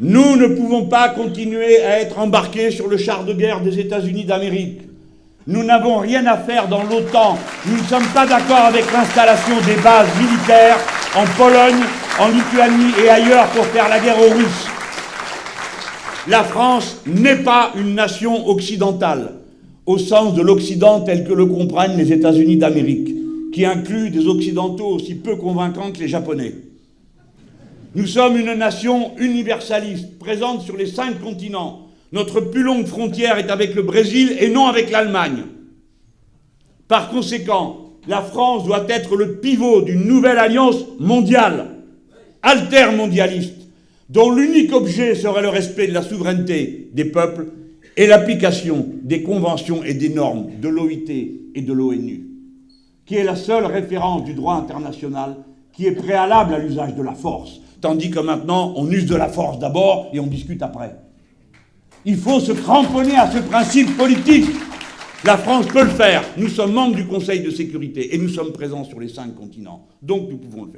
Nous ne pouvons pas continuer à être embarqués sur le char de guerre des États-Unis d'Amérique. Nous n'avons rien à faire dans l'OTAN. Nous ne sommes pas d'accord avec l'installation des bases militaires en Pologne, en Lituanie et ailleurs pour faire la guerre aux Russes. La France n'est pas une nation occidentale, au sens de l'Occident tel que le comprennent les États-Unis d'Amérique, qui inclut des Occidentaux aussi peu convaincants que les Japonais. Nous sommes une nation universaliste, présente sur les cinq continents. Notre plus longue frontière est avec le Brésil et non avec l'Allemagne. Par conséquent, la France doit être le pivot d'une nouvelle alliance mondiale, altermondialiste, dont l'unique objet serait le respect de la souveraineté des peuples et l'application des conventions et des normes de l'OIT et de l'ONU, qui est la seule référence du droit international qui est préalable à l'usage de la force, tandis que maintenant, on use de la force d'abord et on discute après. Il faut se cramponner à ce principe politique. La France peut le faire. Nous sommes membres du Conseil de sécurité et nous sommes présents sur les cinq continents. Donc nous pouvons le faire.